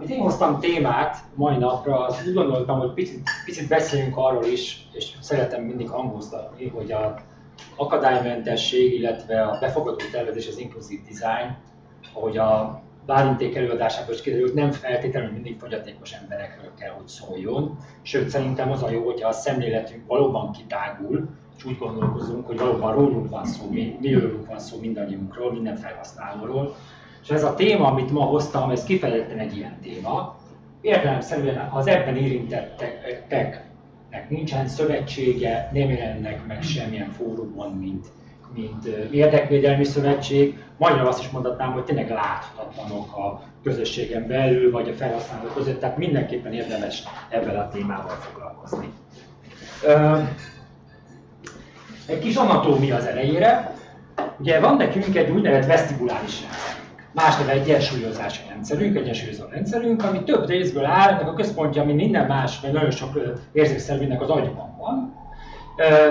amit én hoztam témát mai napra, az úgy gondoltam, hogy picit, picit beszéljünk arról is, és szeretem mindig hangoztatni, hogy a akadálymentesség, illetve a befogadó tervezés, az inkluzív design, ahogy a Bálinték előadásában is kiderült, nem feltétlenül mindig fogyatékos emberekről kell, hogy szóljon. Sőt, szerintem az a jó, hogyha a szemléletünk valóban kitágul, és úgy gondolkozunk, hogy valóban rólunk van szó, mi, mi van szó mindannyiunkról, minden felhasználóról. És ez a téma, amit ma hoztam, ez kifejezetten egy ilyen téma. Értelemszerűen az ebben érintetteknek nincsen szövetsége, nem jelennek meg semmilyen fórumon, mint mint érdekvédelmi szövetség, magyarul azt is mondhatnám, hogy tényleg láthatatlanok a közösségen belül, vagy a felhasználók között, tehát mindenképpen érdemes ebben a témával foglalkozni. Egy kis anatómia az elejére. Ugye van nekünk egy úgynevezett vesztibuláris rendszerünk. Más neve egyensúlyozási rendszerünk, egyensúlyozó rendszerünk, ami több részből áll, ennek a központja, ami minden más, mert nagyon sok érzékszervünknek az agyban van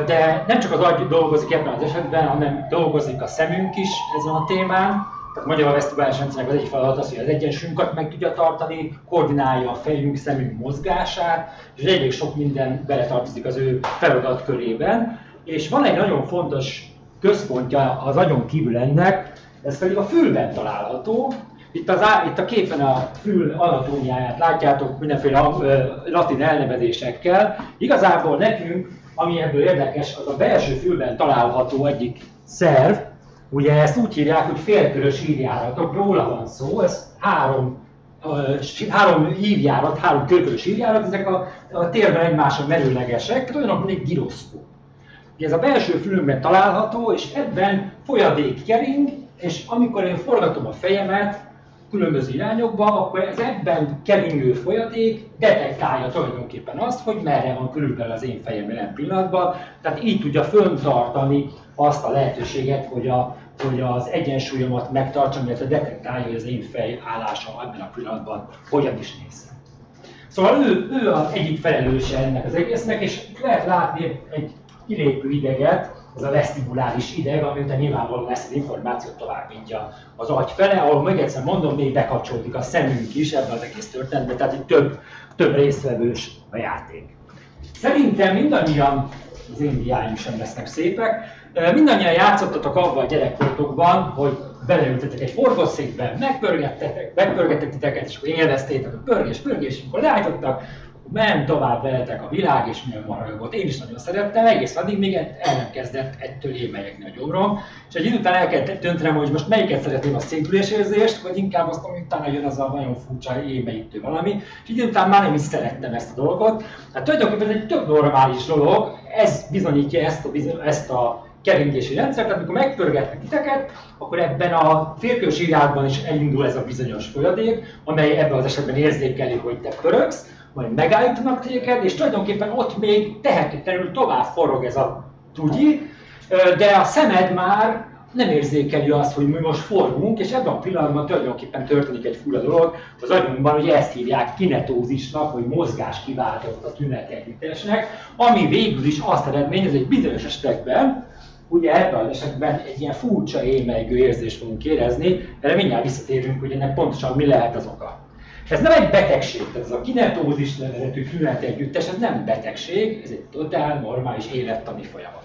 de nem csak az agy dolgozik ebben az esetben, hanem dolgozik a szemünk is ezen a témán. Tehát magyar a vesztibális rendszernek az egyik feladat az, hogy az egyensúlyunkat meg tudja tartani, koordinálja a fejünk, szemünk mozgását, és elég sok minden beletartozik az ő feladatkörében. És van egy nagyon fontos központja az agyon kívül ennek, ez pedig a fülben található, itt, az, itt a képen a fül anatómiáját látjátok mindenféle latin elnevezésekkel. Igazából nekünk ami ebből érdekes, az a belső fülben található egyik szerv, ugye ezt úgy hívják, hogy félkörös ívjáratok, róla van szó, ez három, három ívjárat, három körkörös ívjárat, ezek a, a térben egymásra merőlegesek, olyanok, mint egy giroszkóp. Ez a belső fülünkben található, és ebben folyadék kering, és amikor én forgatom a fejemet, különböző irányokba, akkor ez ebben keringő folyadék detektálja tulajdonképpen azt, hogy merre van körülbelül az én fejem jelen pillanatban, tehát így tudja föntartani azt a lehetőséget, hogy, a, hogy az egyensúlyomat megtartsam, illetve detektálja, hogy az én fej állása ebben a pillanatban hogyan is néz. Szóval ő, ő az egyik felelőse ennek az egésznek, és lehet látni egy kilépő ideget, ez a vesztibuláris ideg, ami után nyilvánvalóan ezt az információt továbbítja az agy fele, ahol még egyszer mondom, még bekapcsolódik a szemünk is ebben az egész történetben, tehát itt több, több részvevős a játék. Szerintem mindannyian, az én diáim sem lesznek szépek, mindannyian játszottatok abban a gyerekkortokban, hogy beleültetek egy forgószékbe, megpörgettetek, megpörgettek titeket, és akkor élveztétek a pörgés, pörgés, és akkor leállítottak, ment tovább veletek a világ, és milyen marha. Én is nagyon szerettem, egész addig még el nem kezdett ettől émelyekni a gyomrom. És egy idő után el kellett döntenem, hogy most melyiket szeretném a érzést, vagy inkább azt, hogy utána jön az a nagyon furcsa émeítő valami. És idő után már nem is szerettem ezt a dolgot. Hát tulajdonképpen egy tök normális dolog, ez bizonyítja ezt a, ezt a keringési rendszert, tehát amikor megpörgetnek titeket, akkor ebben a félkős irányban is elindul ez a bizonyos folyadék, amely ebben az esetben érzékeli, hogy te pörögsz, majd megállítanak téged, és tulajdonképpen ott még tehetetlenül tovább forog ez a tudyi, de a szemed már nem érzékeli azt, hogy mi most forgunk, és ebben a pillanatban tulajdonképpen történik egy fura dolog. Az agyunkban ugye ezt hívják kinetózisnak, vagy mozgás kiváltott a tünetegyüttesnek, ami végül is azt eredményez, hogy bizonyos esetekben, ugye ebben az esetben egy ilyen furcsa émelygő érzést fogunk érezni, erre mindjárt visszatérünk, hogy ennek pontosan mi lehet az oka. Ez nem egy betegség, ez a kinetózis nevezetű tünet együttes, ez nem betegség, ez egy totál normális élettani folyamat.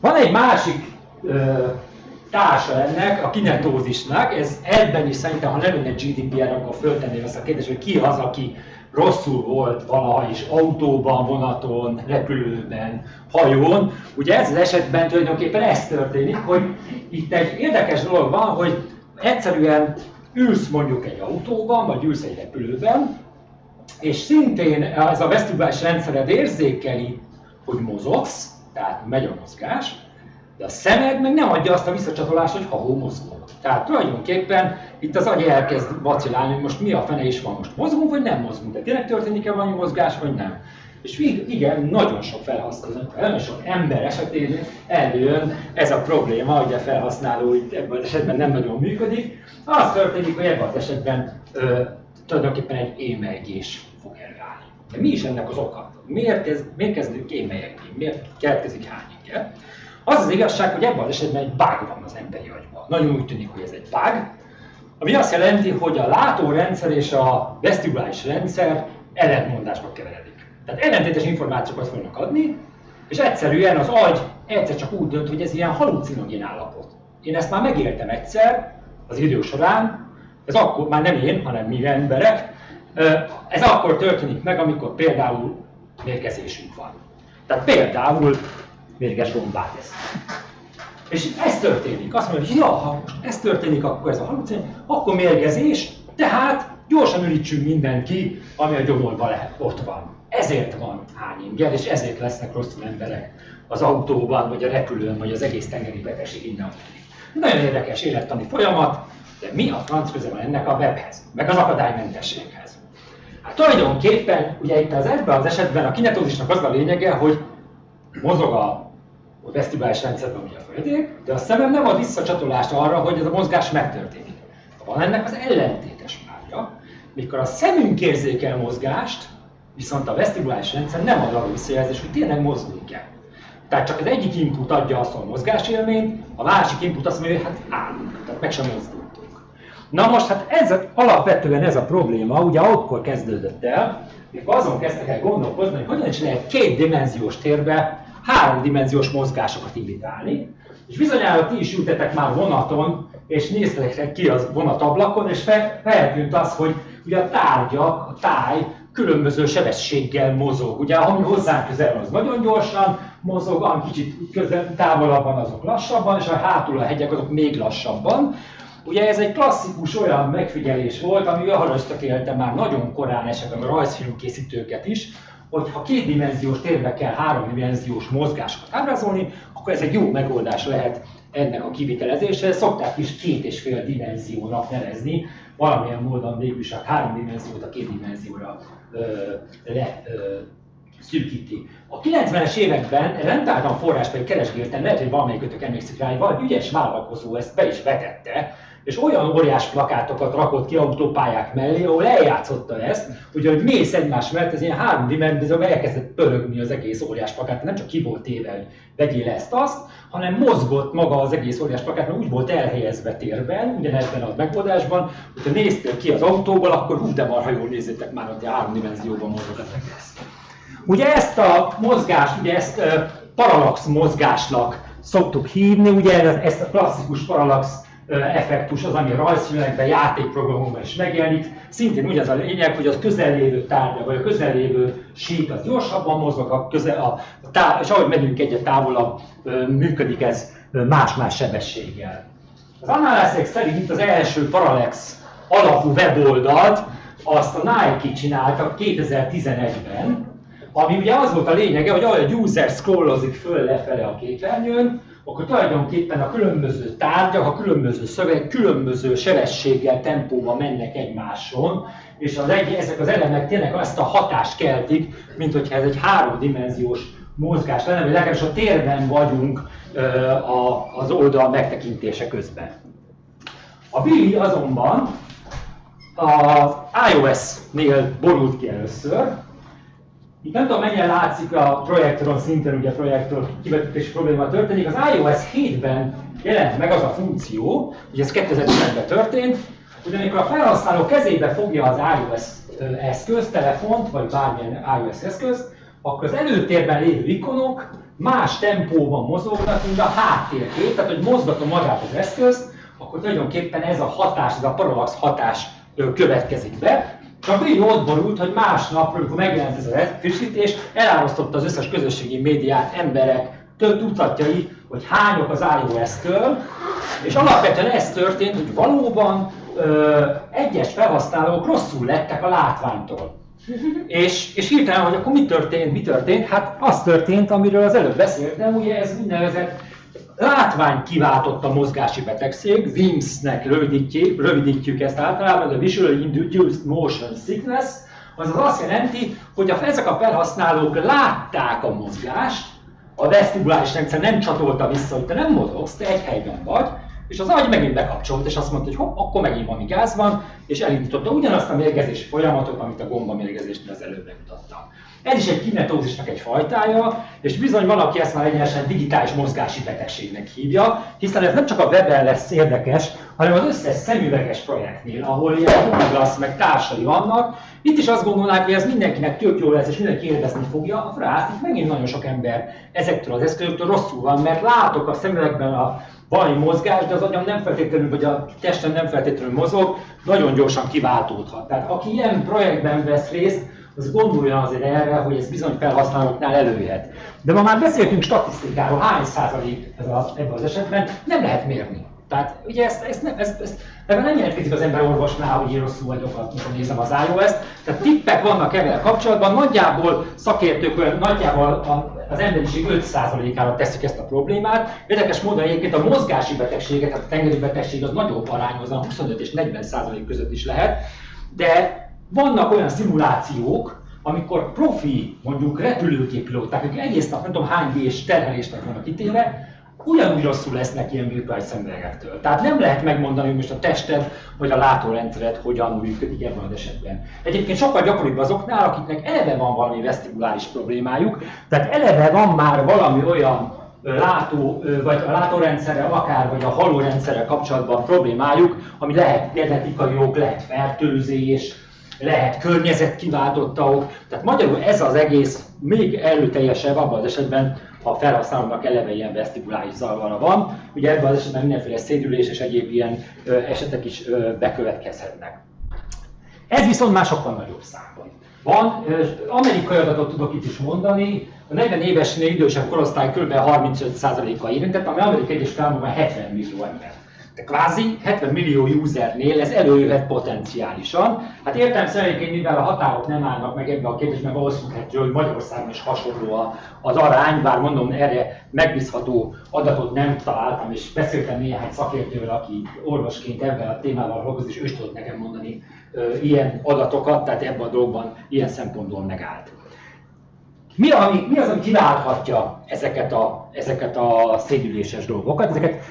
Van egy másik ö, társa ennek, a kinetózisnak, ez ebben is szerintem, ha nem lenne GDPR, akkor föltenném ezt a kérdést, hogy ki az, aki rosszul volt valaha is autóban, vonaton, repülőben, hajón. Ugye ez az esetben tulajdonképpen ez történik, hogy itt egy érdekes dolog van, hogy egyszerűen ülsz mondjuk egy autóban, vagy ülsz egy repülőben, és szintén ez a vesztibális rendszered érzékeli, hogy mozogsz, tehát megy a mozgás, de a szemed meg nem adja azt a visszacsatolást, hogy ha mozgok. Tehát tulajdonképpen itt az agy elkezd vacilálni, hogy most mi a fene is van, most mozgunk, vagy nem mozgunk, de tényleg történik-e valami mozgás, vagy nem. És igen, nagyon sok felhasználó, nagyon sok ember esetén előjön ez a probléma, hogy a felhasználó itt ebben az esetben nem nagyon működik. Az történik, hogy ebben az esetben ö, tulajdonképpen egy émelygés fog előállni. De mi is ennek az oka? Miért, kezd, miért kezdünk émelyegni? Miért keletkezik hányinge? Az az igazság, hogy ebben az esetben egy bug van az emberi agyban. Nagyon úgy tűnik, hogy ez egy bug, ami azt jelenti, hogy a látórendszer és a vesztibulális rendszer ellentmondásba keveredik. Tehát ellentétes információkat fognak adni, és egyszerűen az agy egyszer csak úgy dönt, hogy ez ilyen halucinogén állapot. Én ezt már megéltem egyszer az idő során, ez akkor, már nem én, hanem mi emberek, ez akkor történik meg, amikor például mérgezésünk van. Tehát például mérges gombát esz. És ez történik. Azt mondja, hogy ja, ha most ez történik, akkor ez a halucin, akkor mérgezés, tehát gyorsan ürítsünk mindent ki, ami a gyomorban lehet, ott van. Ezért van hányinger, és ezért lesznek rosszul emberek az autóban, vagy a repülőn, vagy az egész tengeri betegség innen. Nagyon érdekes élettani folyamat, de mi a franc köze van ennek a webhez, meg az akadálymentességhez? Hát tulajdonképpen, ugye itt az ebben az esetben a kinetózisnak az a lényege, hogy mozog a a vesztibális rendszerben ugye a folyadék, de a szemem nem ad visszacsatolást arra, hogy ez a mozgás megtörténik. Van ennek az ellentétes párja, mikor a szemünk érzékel mozgást, viszont a vesztibulális rendszer nem ad arra visszajelzést, hogy tényleg mozgunk kell. Tehát csak az egyik input adja azt a mozgásélményt, a másik input azt mondja, hogy hát állunk, tehát meg sem mozdultunk. Na most hát ez alapvetően ez a probléma, ugye akkor kezdődött el, mikor azon kezdtek el gondolkozni, hogy hogyan is lehet kétdimenziós térbe háromdimenziós mozgásokat imitálni. És bizonyára ti is ültetek már vonaton, és néztek ki az vonatablakon, és feltűnt az, hogy ugye a tárgyak, a táj különböző sebességgel mozog. Ugye, ami hozzánk közel az nagyon gyorsan mozog, ami kicsit közel, távolabban azok lassabban, és a hátul a hegyek azok még lassabban. Ugye ez egy klasszikus olyan megfigyelés volt, ami arra ösztökélte már nagyon korán esetleg a rajzfilmkészítőket is, hogy ha kétdimenziós térbe kell háromdimenziós mozgásokat ábrázolni, akkor ez egy jó megoldás lehet ennek a kivitelezésre. Szokták is két és fél dimenziónak nevezni, valamilyen módon végül is a három dimenziót a két dimenzióra ö, le ö, szűkíti. A 90-es években rendtáltan forrás pedig keresgéltem, lehet, hogy valamelyikőtök emlékszik rá, hogy valami ügyes vállalkozó ezt be is vetette, és olyan óriás plakátokat rakott ki autópályák mellé, ahol eljátszotta ezt, hogy hogy mész egymás mellett, ez ilyen három dimenzióban elkezdett pörögni az egész óriás plakát, nem csak ki volt téve, hogy vegyél ezt-azt, hanem mozgott maga az egész óriás plakát, mert úgy volt elhelyezve térben, ugyanebben a megoldásban, hogyha néztél ki az autóból, akkor hú, de marha jól nézzétek már, hogy a három dimenzióban mozog az egész. Ugye ezt a mozgást, ugye ezt parallax mozgásnak szoktuk hívni, ugye ezt a klasszikus parallax effektus az, ami rajzfilmekben, játékprogramokban is megjelenik. Szintén ugyanaz a lényeg, hogy az közellévő tárgya, vagy a közellévő sík az gyorsabban mozog, a közel, a, a tá- és ahogy megyünk egyet távolabb, működik ez más-más sebességgel. Az Analysis szerint az első Parallax alapú weboldalt azt a Nike csinálta 2011-ben, ami ugye az volt a lényege, hogy ahogy a user scrollozik föl lefele a képernyőn, akkor tulajdonképpen a különböző tárgyak, a különböző szöveg különböző sebességgel, tempóban mennek egymáson, és az egy, ezek az elemek tényleg azt a hatást keltik, mint hogyha ez egy háromdimenziós mozgás lenne, vagy legalábbis a térben vagyunk az oldal megtekintése közben. A Billy azonban az iOS-nél borult ki először, itt nem tudom mennyire látszik a projektoron szinten, ugye a projektor kivetítési probléma történik. Az iOS 7-ben jelent meg az a funkció, hogy ez 2010-ben történt, hogy amikor a felhasználó kezébe fogja az iOS eszköz, telefont, vagy bármilyen iOS eszköz, akkor az előtérben lévő ikonok más tempóban mozognak, mint a háttérkép, tehát hogy mozgatom magát az eszközt, akkor tulajdonképpen ez a hatás, ez a parallax hatás következik be, csak így ott borult, hogy másnap, amikor megjelent ez a frissítés, elárasztotta az összes közösségi médiát, emberek, több tucatjai, hogy hányok az iOS-től, és alapvetően ez történt, hogy valóban ö, egyes felhasználók rosszul lettek a látványtól. és, és hirtelen, hogy akkor mi történt, mi történt? Hát az történt, amiről az előbb beszéltem, ugye ez úgynevezett látvány kiváltott a mozgási betegség, WIMS-nek rövidítjük, rövidítjük ezt általában, a Visual Induced Motion Sickness, azaz azt jelenti, hogy a, ezek a felhasználók látták a mozgást, a vesztibuláris rendszer nem csatolta vissza, hogy te nem mozogsz, te egy helyben vagy, és az agy megint bekapcsolt, és azt mondta, hogy hopp, akkor megint valami gáz van, és elindította ugyanazt a mérgezési folyamatot, amit a gomba mérgezésnél az előbb bemutattam. Ez is egy kinetózisnak egy fajtája, és bizony valaki ezt már egyenesen digitális mozgási betegségnek hívja, hiszen ez nem csak a webben lesz érdekes, hanem az összes szemüveges projektnél, ahol ilyen Douglas meg társai vannak, itt is azt gondolnák, hogy ez mindenkinek tök jó lesz, és mindenki élvezni fogja, a frász, itt megint nagyon sok ember ezektől az eszközöktől rosszul van, mert látok a szemüvegben a valami mozgás, de az agyam nem feltétlenül, vagy a testem nem feltétlenül mozog, nagyon gyorsan kiváltódhat. Tehát aki ilyen projektben vesz részt, az gondolja azért erre, hogy ez bizony felhasználóknál előjöhet. De ma már beszéltünk statisztikáról, hány százalék ez a, ebben az esetben, nem lehet mérni. Tehát ugye ezt, ezt, nem, ezt, ezt ebben nem jelentkezik az ember orvosnál, hogy én rosszul vagyok, amikor nézem az iOS-t. Tehát tippek vannak ezzel kapcsolatban, nagyjából szakértők nagyjából az emberiség 5%-ára teszik ezt a problémát. Érdekes módon egyébként a mozgási betegséget, tehát a tengeri betegség az nagyobb arányozan, 25 és 40% között is lehet, de vannak olyan szimulációk, amikor profi, mondjuk repülőgépilóták, akik egész nap nem tudom hány és terhelésnek vannak kitéve, ugyanúgy rosszul lesznek ilyen virtuális szemüvegektől. Tehát nem lehet megmondani, hogy most a tested vagy a látórendszered hogyan működik ebben az esetben. Egyébként sokkal gyakoribb azoknál, akiknek eleve van valami vesztibuláris problémájuk, tehát eleve van már valami olyan látó, vagy a látórendszerrel, akár vagy a hallórendszerrel kapcsolatban problémájuk, ami lehet genetikai jog, lehet fertőzés, lehet környezetkiváltotta ok. Tehát magyarul ez az egész még előteljesebb abban az esetben, ha a felhasználónak eleve ilyen vesztibulális zavara van. Ugye ebben az esetben mindenféle szédülés és egyéb ilyen ö, esetek is ö, bekövetkezhetnek. Ez viszont már sokkal nagyobb számban. Van, amerikai adatot tudok itt is mondani, a 40 évesnél idősebb korosztály kb. 35%-a érintett, ami Amerikai Egyesült Államokban 70 millió ember. De kvázi 70 millió usernél ez előjöhet potenciálisan. Hát értem szerint, mivel a határok nem állnak meg ebbe a kérdésbe, valószínűleg, hogy Magyarországon is hasonló az arány, bár mondom, erre megbízható adatot nem találtam, és beszéltem néhány szakértővel, aki orvosként ebben a témával dolgozik, és ő tudott nekem mondani ilyen adatokat, tehát ebben a dolgban ilyen szempontból megállt. Mi, ami, mi az, ami kiválthatja ezeket a, ezeket a szédüléses dolgokat? Ezeket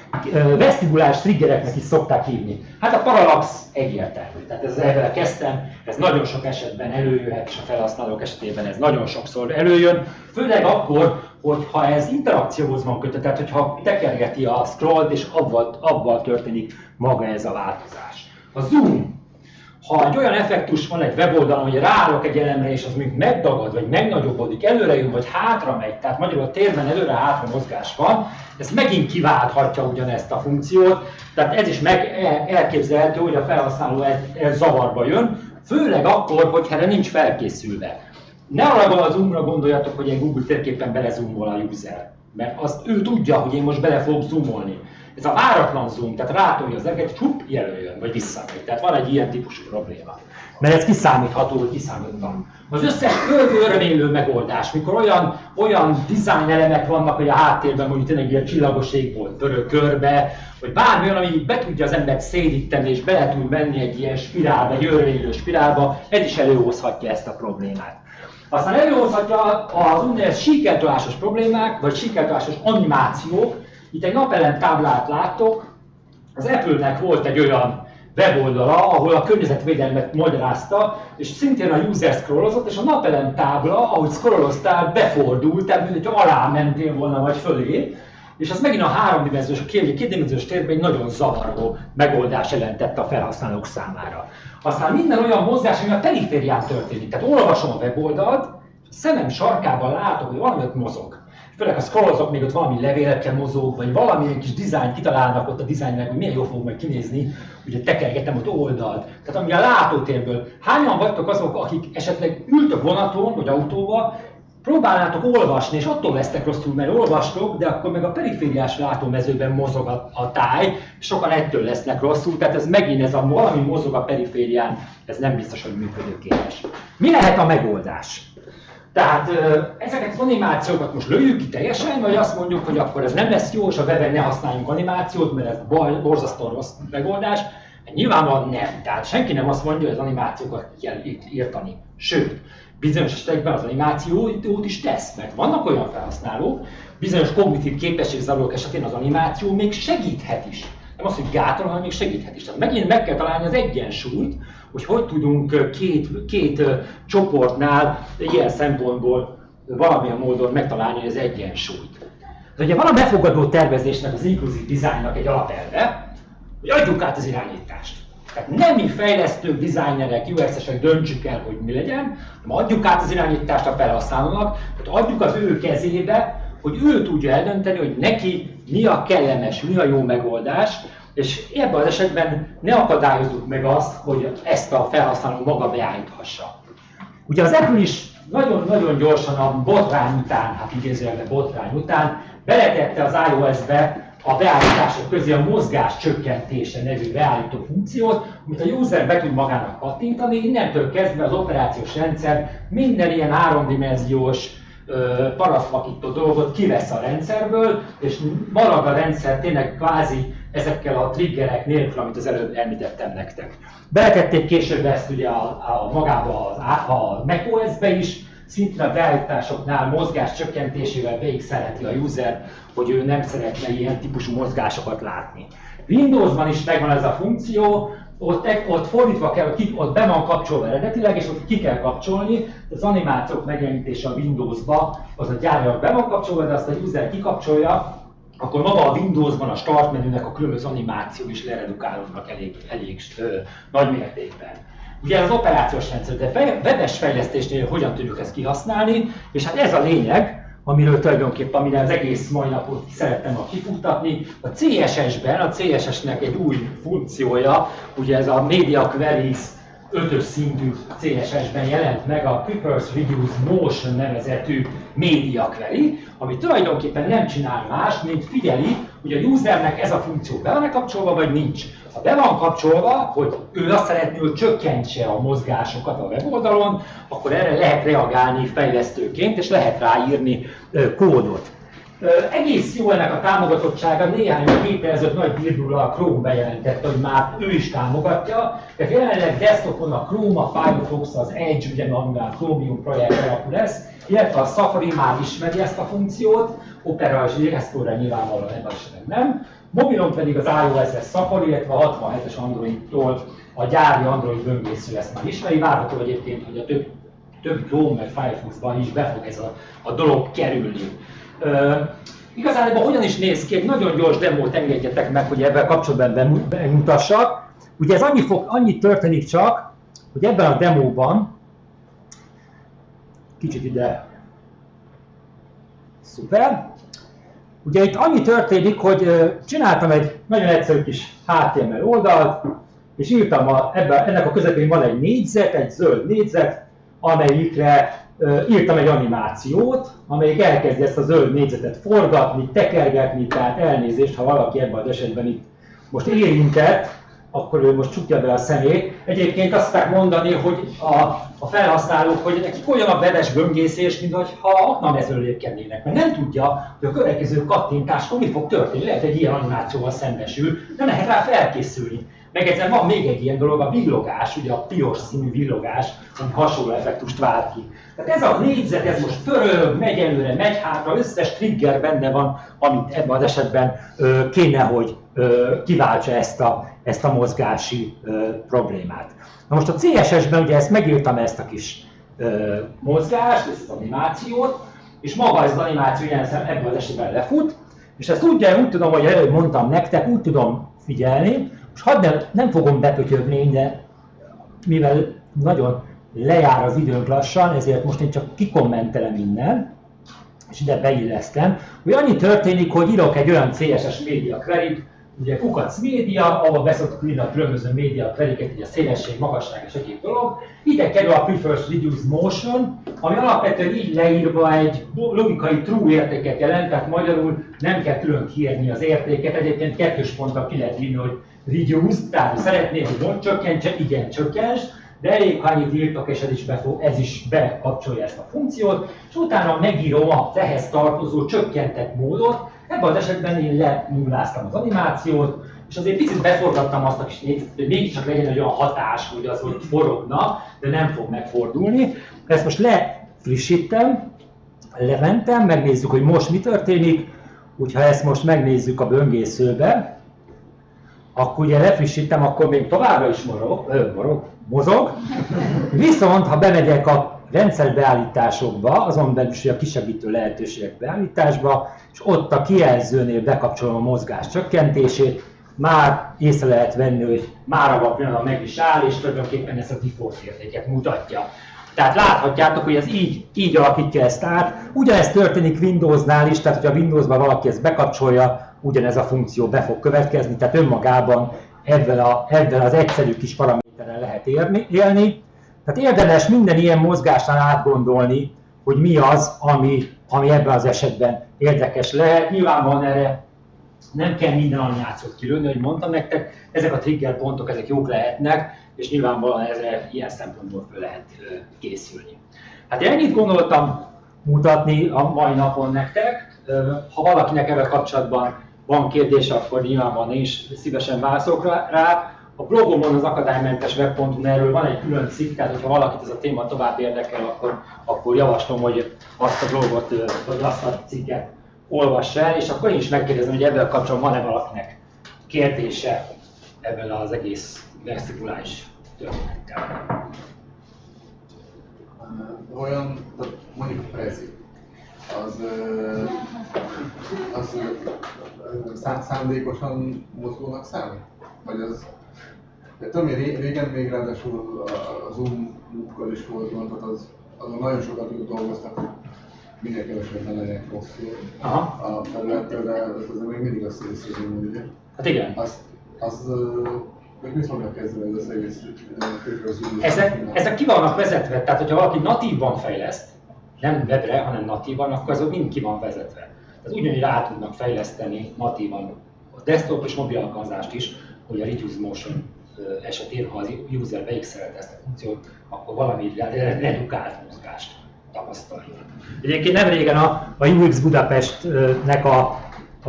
vesztibuláris triggereknek is szokták hívni. Hát a paralax egyértelmű. Tehát ez ezzel kezdtem, ez nagyon sok esetben előjöhet, és a felhasználók esetében ez nagyon sokszor előjön. Főleg akkor, hogyha ez interakcióhoz van kötve, tehát hogyha tekergeti a scrollt, és abban, abban történik maga ez a változás. A zoom ha egy olyan effektus van egy weboldalon, hogy ráállok egy elemre, és az még megdagad, vagy megnagyobbodik, előre jön, vagy hátra megy, tehát magyarul a térben előre-hátra mozgás van, ez megint kiválthatja ugyanezt a funkciót, tehát ez is meg elképzelhető, hogy a felhasználó ez, ez zavarba jön, főleg akkor, hogy erre nincs felkészülve. Ne arra az zoomra gondoljatok, hogy egy Google térképen belezoomol a user, mert azt ő tudja, hogy én most bele fogok zoomolni ez a váratlan zoom, tehát rátolja az eget, csup, jelöljön, vagy visszamegy. Tehát van egy ilyen típusú probléma. Mert ez kiszámítható, hogy kiszámítható. Az összes körülménylő megoldás, mikor olyan, olyan design elemek vannak, hogy a háttérben mondjuk tényleg ilyen csillagos volt pörög körbe, vagy bármi ami be tudja az embert szédíteni, és bele tud menni egy ilyen spirálba, egy örvénylő spirálba, ez is előhozhatja ezt a problémát. Aztán előhozhatja az úgynevezett síkeltolásos problémák, vagy síkeltolásos animációk, itt egy napelem táblát láttok, az Apple-nek volt egy olyan weboldala, ahol a környezetvédelmet magyarázta, és szintén a user scrollozott, és a napelem tábla, ahogy scrolloztál, befordult, tehát mint hogy alá mentél volna, vagy fölé, és az megint a háromdimenziós, a kétdimenziós térben egy nagyon zavaró megoldás jelentette a felhasználók számára. Aztán minden olyan mozgás, ami a periférián történik. Tehát olvasom a weboldalt, szemem sarkában látom, hogy valami ott mozog főleg ha scrollozok, még ott valami levélekkel mozog, vagy valamilyen kis dizájn kitalálnak ott a dizájnnek, hogy milyen jól fog majd kinézni, ugye tekergetem ott oldalt. Tehát ami a látótérből. Hányan vagytok azok, akik esetleg ültök vonaton vagy autóval, próbálnátok olvasni, és attól lesztek rosszul, mert olvastok, de akkor meg a perifériás látómezőben mozog a, a táj, sokan ettől lesznek rosszul, tehát ez megint ez a valami mozog a periférián, ez nem biztos, hogy működőképes. Mi lehet a megoldás? Tehát ezeket az animációkat most lőjük ki teljesen, vagy azt mondjuk, hogy akkor ez nem lesz jó, és a webben ne használjunk animációt, mert ez baj, borzasztó rossz megoldás. Nyilvánvalóan nem. Tehát senki nem azt mondja, hogy az animációkat kell írtani. Sőt, bizonyos esetekben az animációt is tesz, mert vannak olyan felhasználók, bizonyos kognitív képességzavarok esetén az animáció még segíthet is. De az, hogy gátol, hanem még segíthet is. Tehát megint meg kell találni az egyensúlyt, hogy hogy tudunk két, két csoportnál ilyen szempontból valamilyen módon megtalálni az egyensúlyt. De ugye van a befogadó tervezésnek, az inkluzív dizájnnak egy alapelve, hogy adjuk át az irányítást. Tehát nem mi fejlesztők, designerek, UX-esek döntsük el, hogy mi legyen, hanem adjuk át az irányítást a felhasználónak, tehát adjuk az ő kezébe, hogy ő tudja eldönteni, hogy neki mi a kellemes, mi a jó megoldás, és ebben az esetben ne akadályozzuk meg azt, hogy ezt a felhasználó maga beállíthassa. Ugye az Apple is nagyon-nagyon gyorsan a botrány után, hát idézőjelben botrány után, beletette az iOS-be a beállítások közé a mozgás csökkentése nevű beállító funkciót, amit a user be tud magának kattintani, innentől kezdve az operációs rendszer minden ilyen háromdimenziós parasztvakító dolgot kivesz a rendszerből, és marad a rendszer tényleg kvázi ezekkel a triggerek nélkül, amit az előbb említettem nektek. Beletették később ezt ugye a, a magába a, a macOS-be is, szintén a beállításoknál mozgás csökkentésével végig szereti a user, hogy ő nem szeretne ilyen típusú mozgásokat látni. Windowsban is megvan ez a funkció, ott, ott fordítva kell, ott be van kapcsolva eredetileg, és ott ki kell kapcsolni, az animációk megjelenítése a Windowsba, az a gyárilag be van kapcsolva, de azt a user kikapcsolja, akkor maga a Windowsban a start menünek a különböző animáció is leredukálódnak elég, elég ö, nagy mértékben. Ugye az operációs rendszer, de webes fejlesztésnél hogyan tudjuk ezt kihasználni, és hát ez a lényeg, amiről tulajdonképpen amire az egész mai napot szerettem a kifuttatni. A CSS-ben, a CSS-nek egy új funkciója, ugye ez a Media Queries ötös szintű CSS-ben jelent meg a Prefers Reduce Motion nevezetű Media Query, ami tulajdonképpen nem csinál más, mint figyeli, hogy a usernek ez a funkció be van kapcsolva, vagy nincs. Ha be van kapcsolva, hogy ő azt szeretné, hogy csökkentse a mozgásokat a weboldalon, akkor erre lehet reagálni fejlesztőként, és lehet ráírni kódot. Egész jó ennek a támogatottsága, néhány héttel ezelőtt nagy birdula a Chrome bejelentette, hogy már ő is támogatja. Tehát jelenleg desktopon a Chrome, a Firefox, az Edge, ugye amivel a Chromium projekt alapú lesz, illetve a Safari már ismeri ezt a funkciót, Opera és Explorer nyilvánvalóan ebben nem. Mobilon pedig az iOS-es Safari, illetve a 67-es Android-tól a gyári Android böngésző ezt már ismeri. Várható egyébként, hogy a több, több Chrome meg Firefox-ban is be fog ez a, a dolog kerülni. Igazából hogyan is néz ki, egy nagyon gyors demót engedjetek meg, hogy ebben kapcsolatban bemutassak. Ugye ez annyi, fog, annyi történik csak, hogy ebben a demóban, kicsit ide, szuper, Ugye itt annyi történik, hogy csináltam egy nagyon egyszerű kis HTML oldalt, és írtam, a, ebben, ennek a közepén van egy négyzet, egy zöld négyzet, amelyikre írtam egy animációt, amelyik elkezdi ezt a zöld négyzetet forgatni, tekergetni, tehát elnézést, ha valaki ebben az esetben itt most érintett, akkor ő most csukja be a szemét. Egyébként azt szokták mondani, hogy a, a felhasználók, hogy nekik olyan a bedes böngészés, mint ha aknamezről lépkednének, mert nem tudja, hogy a következő kattintáskor mi fog történni. Lehet, egy ilyen animációval szembesül, nem lehet rá felkészülni. Meg egyszer van még egy ilyen dolog, a villogás, ugye a piros színű villogás, ami hasonló effektust vált ki. Tehát ez a négyzet, ez most pörög, megy előre, megy hátra, összes trigger benne van, amit ebben az esetben ö, kéne, hogy ö, kiváltsa ezt a, ezt a mozgási ö, problémát. Na most a CSS-ben ugye ezt megírtam ezt a kis ö, mozgást, ezt az animációt, és maga ez az animáció ilyen ebben az esetben lefut, és ezt úgy, úgy tudom, hogy előbb mondtam nektek, úgy tudom figyelni, most hadd nem, nem fogom bepötyögni, de mivel nagyon lejár az időnk lassan, ezért most én csak kikommentelem innen, és ide beillesztem, hogy annyi történik, hogy írok egy olyan CSS média query ugye kukac média, ahol beszoktuk írni a különböző média queryket, ugye a szélesség, magasság és egyéb dolog. Ide kerül a prefers reduce motion, ami alapvetően így leírva egy logikai true értéket jelent, tehát magyarul nem kell külön kiírni az értéket, egyébként kettős ponttal ki lehet írni, hogy reduce, tehát szeretném, hogy csökkentse, igen, csökkents, de elég, ha annyit írtok, és ez is, befog, ez is bekapcsolja ezt a funkciót, és utána megírom a ehhez tartozó csökkentett módot, ebben az esetben én lenulláztam az animációt, és azért picit beforgattam azt a kis hogy mégiscsak legyen egy olyan hatás, hogy az, hogy forogna, de nem fog megfordulni. Ezt most lefrissítem, lementem, megnézzük, hogy most mi történik, hogyha ezt most megnézzük a böngészőbe, akkor ugye lefrissítem, akkor még továbbra is morog, ö, morog, mozog. Viszont, ha bemegyek a rendszerbeállításokba, azon belül is a kisegítő lehetőségek beállításba, és ott a kijelzőnél bekapcsolom a mozgás csökkentését, már észre lehet venni, hogy már abban a pillanatban meg is áll, és tulajdonképpen ezt a default értéket mutatja. Tehát láthatjátok, hogy ez így, így alakítja ezt át. Ugyanez történik Windowsnál is, tehát hogyha Windowsban valaki ezt bekapcsolja, ugyanez a funkció be fog következni, tehát önmagában ebben, a, ebben az egyszerű kis paraméterrel lehet érni, élni. Tehát érdemes minden ilyen mozgásnál átgondolni, hogy mi az, ami, ami ebben az esetben érdekes lehet. Nyilvánvalóan erre nem kell minden anyjátszót kilőni, hogy mondtam nektek, ezek a trigger pontok, ezek jók lehetnek, és nyilvánvalóan ezre ilyen szempontból fel lehet készülni. Hát ennyit gondoltam mutatni a mai napon nektek. Ha valakinek ebben kapcsolatban van kérdés, akkor nyilvánvalóan én is szívesen válaszolok rá. A blogomon az akadálymentes web.hu erről van egy külön cikk, tehát ha valakit ez a téma tovább érdekel, akkor, akkor javaslom, hogy azt a blogot, vagy azt a cikket olvass el, és akkor én is megkérdezem, hogy ebben kapcsolatban van-e valakinek kérdése ebben az egész vesztikulális történettel. Olyan, mondjuk prezi, az, az, az szándékosan mozgónak számít? Vagy az de tudom, hogy régen még ráadásul a Zoom-kal is volt gond, tehát az, azon nagyon sokat dolgoztak, hogy minél kevesebben legyenek rosszul a felülettel, de ez azért még mindig azt észrevezni, ugye? Hát igen. Azt, az, hogy mit fognak kezdeni ez az egész ezek, ezek ki vannak vezetve, tehát hogyha valaki natívban fejleszt, nem webre, hanem natívan, akkor azok mind ki van vezetve. Tehát ugyanúgy rá tudnak fejleszteni natívan a desktop és mobil alkalmazást is, hogy a Reduce Motion esetén, ha az user beigszelte ezt a funkciót, akkor valami redukált mozgást tapasztaljon. Egyébként nem régen a, a UX Budapestnek a,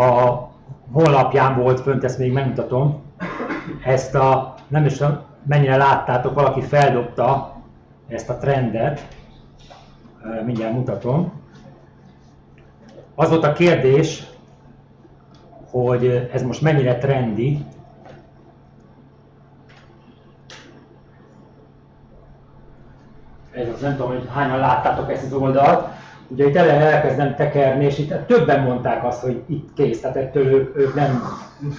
a honlapján volt fönt, ezt még megmutatom, ezt a, nem is mennyire láttátok, valaki feldobta ezt a trendet, mindjárt mutatom. Az volt a kérdés, hogy ez most mennyire trendi, ez az nem tudom, hogy hányan láttátok ezt az oldalt, ugye itt elején elkezdem tekerni, és itt többen mondták azt, hogy itt kész, tehát ettől ők, ők nem,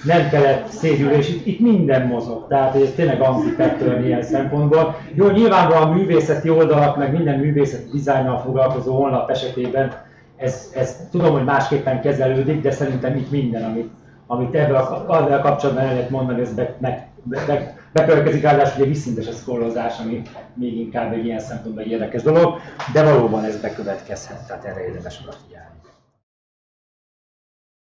nem kellett szédülni, és itt, itt minden mozog, tehát ez tényleg anti ilyen szempontból. Jó, nyilvánvalóan a művészeti oldalak, meg minden művészeti dizájnnal foglalkozó honlap esetében ez, ez tudom, hogy másképpen kezelődik, de szerintem itt minden, amit, amit ebben a, kapcsolatban el lehet mondani, ez meg, meg, meg, bekövetkezik ráadásul egy visszintes a szkollozás, ami még inkább egy ilyen szempontból egy érdekes dolog, de valóban ez bekövetkezhet, tehát erre érdemes odafigyelni.